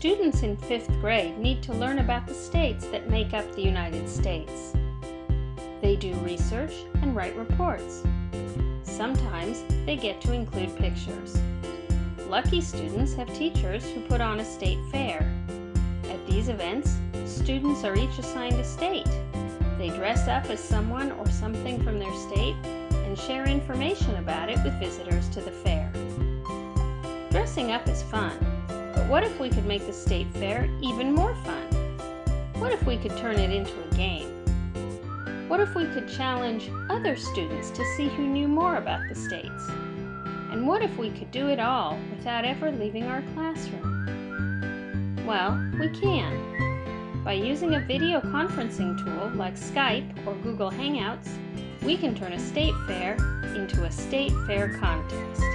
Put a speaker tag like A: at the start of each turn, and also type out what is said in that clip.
A: Students in fifth grade need to learn about the states that make up the United States. They do research and write reports. Sometimes they get to include pictures. Lucky students have teachers who put on a state fair. At these events, students are each assigned a state. They dress up as someone or something from their state and share information about it with visitors to the fair. Dressing up is fun, what if we could make the state fair even more fun? What if we could turn it into a game? What if we could challenge other students to see who knew more about the states? And what if we could do it all without ever leaving our classroom? Well, we can. By using a video conferencing tool like Skype or Google Hangouts, we can turn a state fair into a state fair contest.